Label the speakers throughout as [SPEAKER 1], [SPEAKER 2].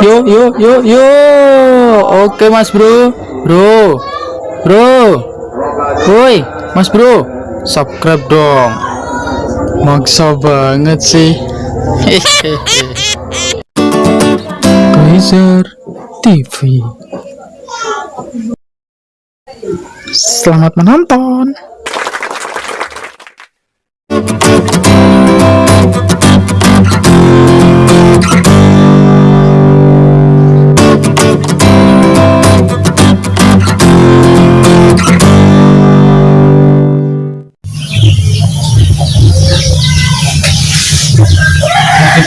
[SPEAKER 1] Yuk, yuk, yuk, yuk. Oke, Mas Bro. Bro. Bro. Woi, Mas Bro. Subscribe dong. Maksa banget sih. Kaiser TV. Selamat menonton.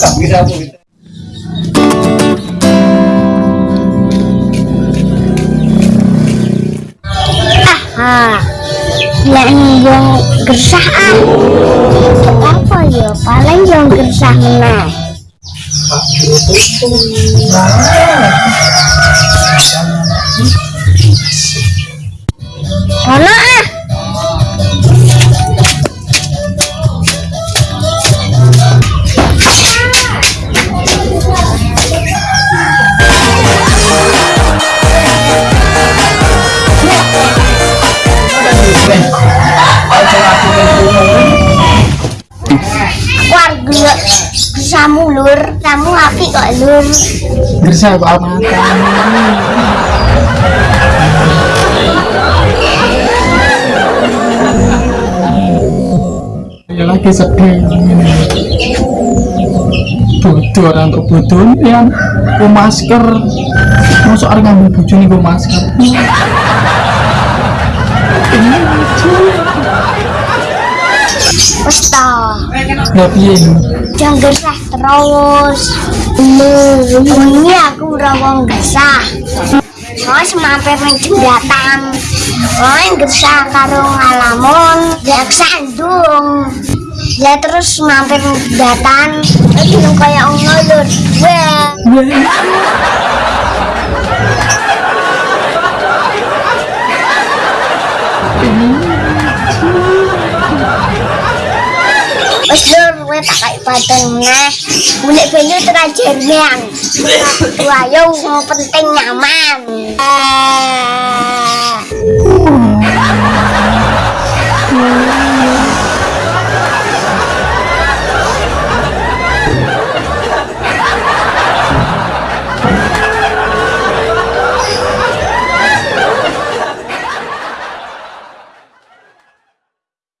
[SPEAKER 1] cảm video của mình
[SPEAKER 2] Aha, yakni yang gersaan. Apa ya? Paling yang gersah nah. Ah. Gersamu lur. Kamu apik kok lur.
[SPEAKER 1] Gersah kok amatan. Ya lagi sedih. Bodoh orang kebutuhan ya. Ku masker. Masuk orang ngambil bojo nih ku masker.
[SPEAKER 2] Wes ta.
[SPEAKER 1] Nggak piye ini?
[SPEAKER 2] Jangan gersah terus. Ini aku ora wong gersah. Mas mampir ning jembatan. Oh, gersah karo ngalamun, ya kesandung. Ya terus mampir ning jembatan. Iki nang kaya ngulur. Wah. banget kayak badan nah bulik banyu terajar yang tua yang penting nyaman. Eee...